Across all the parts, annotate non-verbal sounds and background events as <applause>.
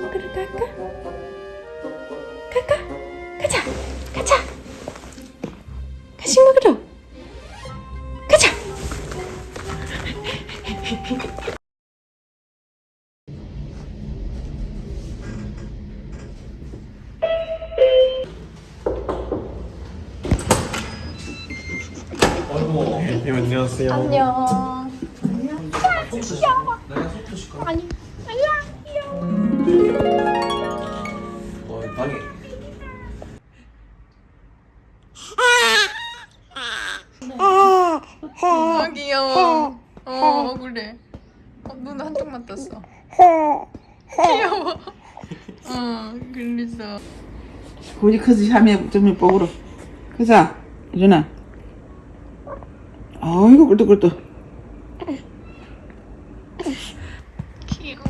간식 먹으러 갈까? 갈까? 가자 가자 간식 먹으러 가자 네, 안녕하세요. 안녕 어 그래서. 우리 커지 하면 좀 뽀그러 그자 일어나 아이고 꿀떡꿀떡 귀여워.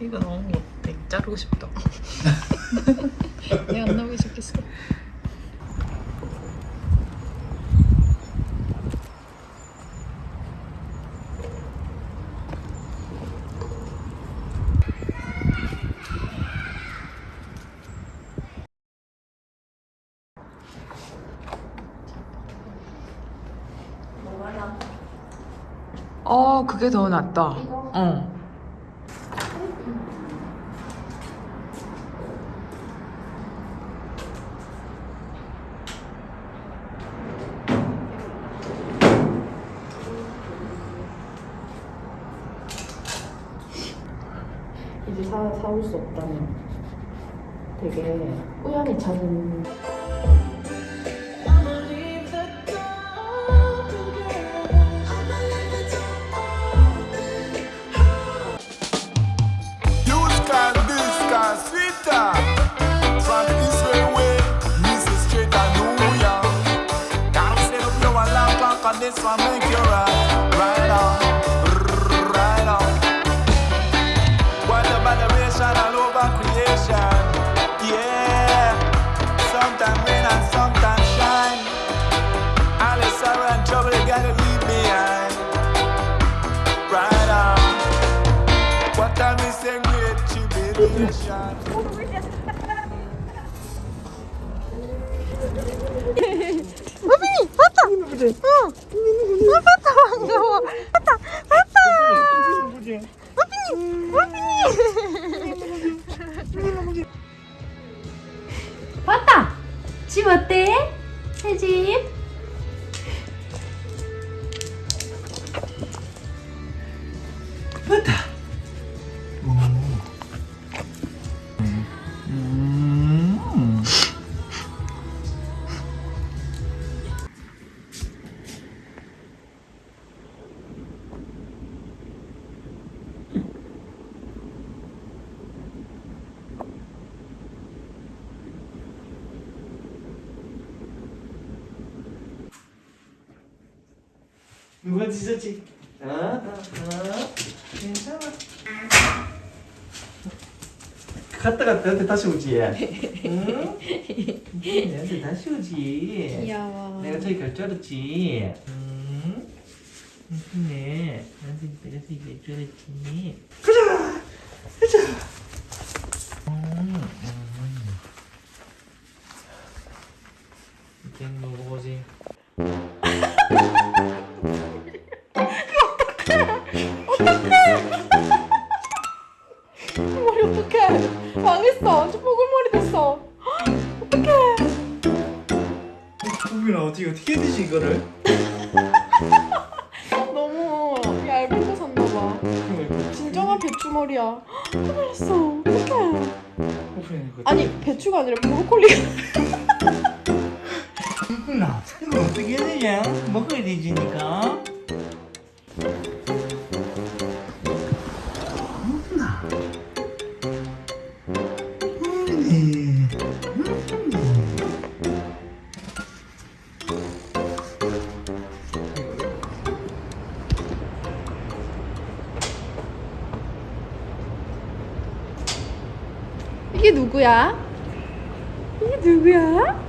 이거 너무 못해. 자르고 싶다. 얘안 나오게 좋겠어. 어, 그게 더 낫다. 어. 이제 사, 사올 수 없다면 되게 우연히 찾은 this one, make you right, right on, right on. What a vibration all over creation, yeah. Sometimes rain and sometimes shine. All the sorrow and trouble you gotta leave behind. Right on. What time is a great tribulation? 왔다 집 어때? 새 집 찢었지? 아, 아, 아, 괜찮아. 갔다 갔다 나한테 다시 오지. 응? 나한테 다시 오지. 귀여워 내가 저기 갈 줄 알았지. 응? 그래. 나한테 내가 저기 갈줄 알았지. 가자. 가자. 거 샀나봐 진정한 배추머리야 큰일 났어 어떡해 아니 배추가 아니라 브로콜리가 구빈아 이거 어떻게 해야 되냐? 먹어야 되지니까. 이게 누구야? 이게 누구야?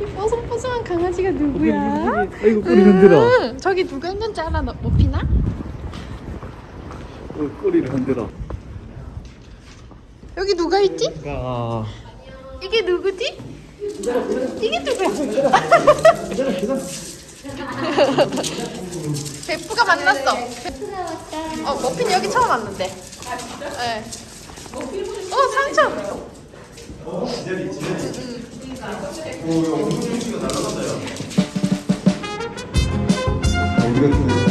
이 뽀송뽀송한 강아지가 누구야? 아이고 꼬리 흔들어. 응, 저기 누가 있는지 알아? 너, 못 피나? 어, 꼬리를 흔들어. 여기 누가 있지? 아. 이게 누구지? 이게 누구야? <laughs> 베프가 만났어. 어, 머핀 여기 처음 왔는데. 네. 어, 상처. 그리고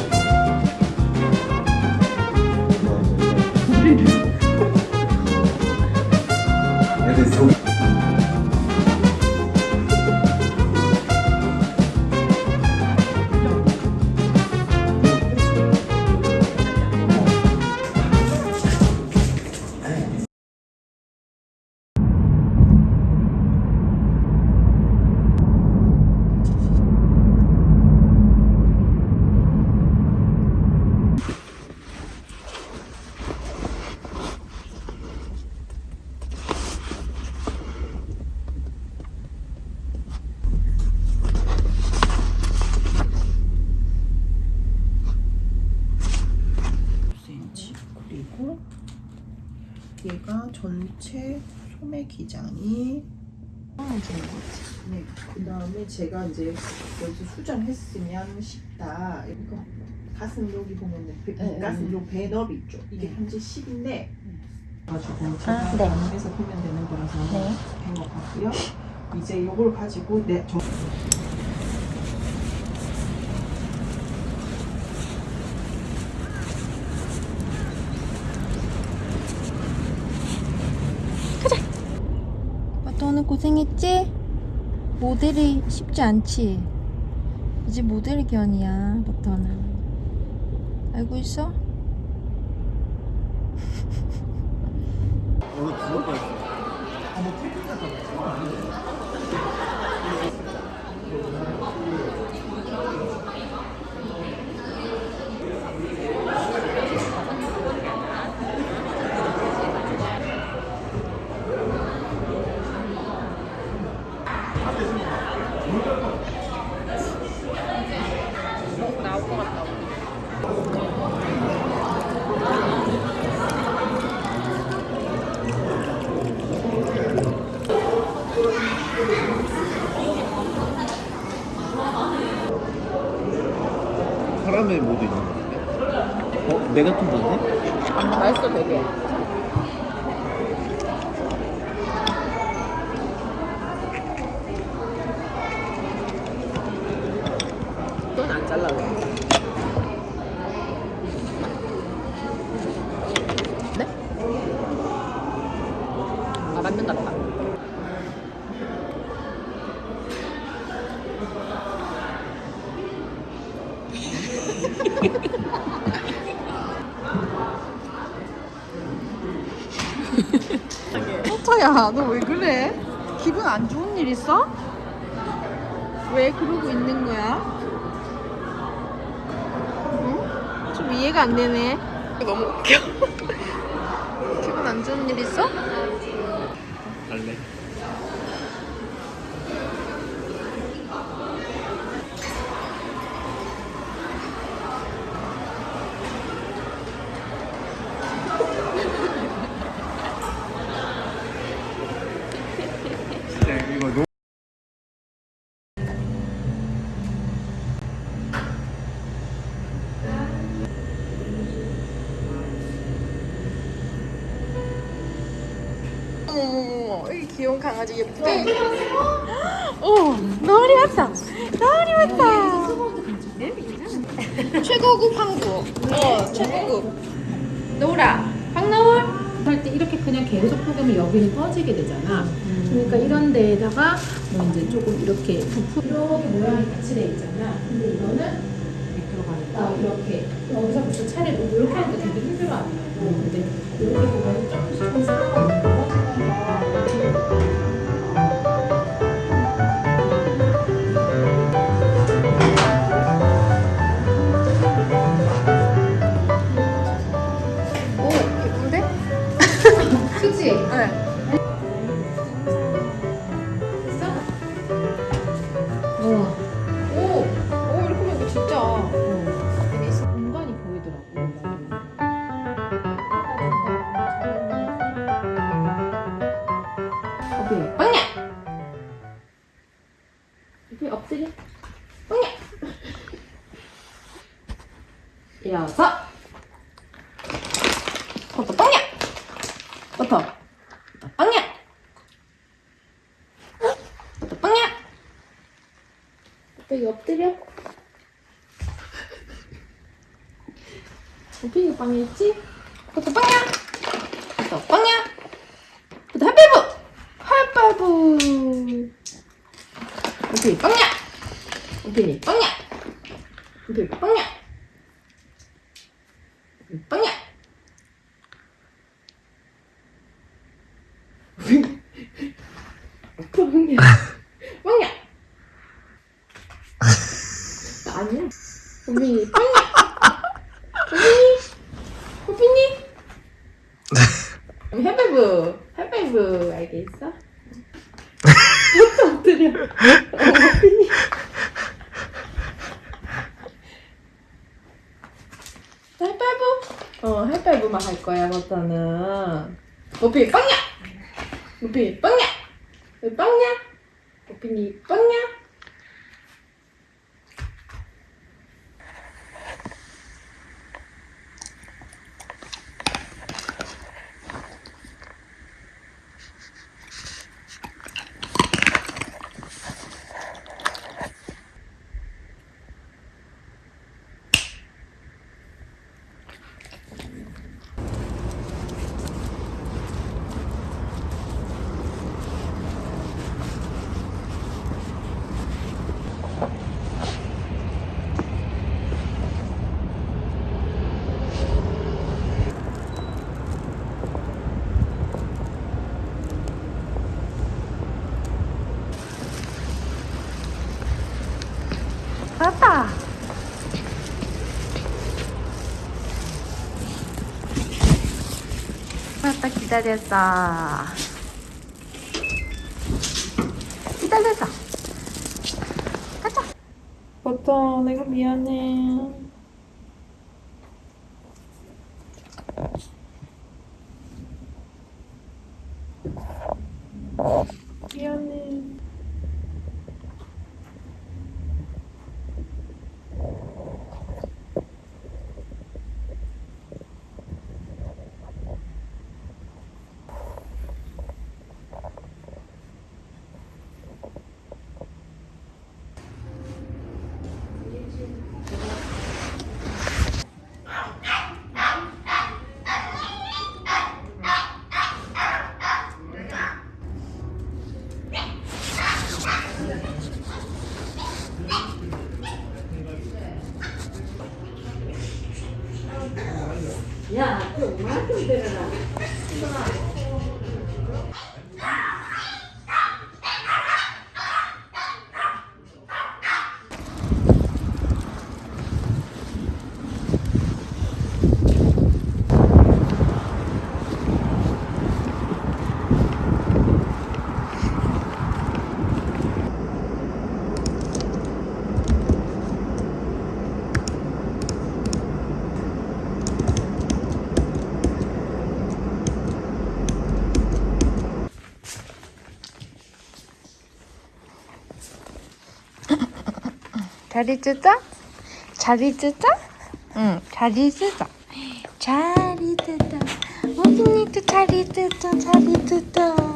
얘가 전체 소매 기장이 네, 그 다음에 제가 이제 여기서 수정했으면 싶다. 이거 가슴 여기 보면은 배, 네, 가슴 요 배너비 있죠. 이게 현재 10인데 가지고 제가 아, 네. 해서 보면 되는 거라서 네. 된것 같고요. 이제 요걸 가지고 내 저, 버터 오늘 고생했지? 모델이 쉽지 않지? 이제 모델 견이야 버터는 알고 있어? 사람의 모드 있는 거 같아. 어? 좀 좋네? 맛있어, 되게. 넌안 잘라고. 네? 아, 맞는 것 같다. 버터야 너 왜 그래? 기분 안 좋은 일 있어? 왜 그러고 있는 거야? 응? 좀 이해가 안 되네 너무 웃겨. 기분 안 좋은 일 있어? 갈래? 진짜 이거 너무 어머머머 이 귀여운 강아지 예쁘대 어 나으리 왔다. 나으리 왔다. 최고급 항구 어 최고급. 노라, 황나올 할때 이렇게 그냥 계속 포개면 여기는 꺼지게 되잖아. 그러니까 이런 데에다가 뭐 이제 조금 이렇게 부풀 이렇게 모양이 같이 돼 있잖아. 근데 이거는 미끄러가니까 이렇게. 여기서부터 차례로 이렇게 하니까 되게 힘들어하더라고. 근데 이렇게 보면 조금씩 좀 쌓아 일어서. 버터 빵야. 버터. 빵야. 버터 빵야. 오빠 엎드려. 빵야 있지? 버터 빵야. 버터 빵야. 버터 하이파이브. 하이파이브. 오피 빵야. 오피 빵야. 오피 빵야. 빵야. 빵야. <laughs> 아니야. 오피 빵야. 오피. 오피니. 핫바이브. 핫바이브 알겠어? 엎드려. 오피니. 하이파이브? 어, 하이파이브만 할 거야, 버터는. 오피, 빵야! 오피, 빵야! 왜 빵야? 오피니, 빵야? 왔다. 왔다 기다렸어. 기다렸어. 가자. 버터, 내가 미안해. 미안해. や、今日、マジでるら。 자리 뜨자? 자리 뜨자? 응, 자리 뜨자. 자리 뜨자. 어린이도 자리 뜨자, 자리 뜨자.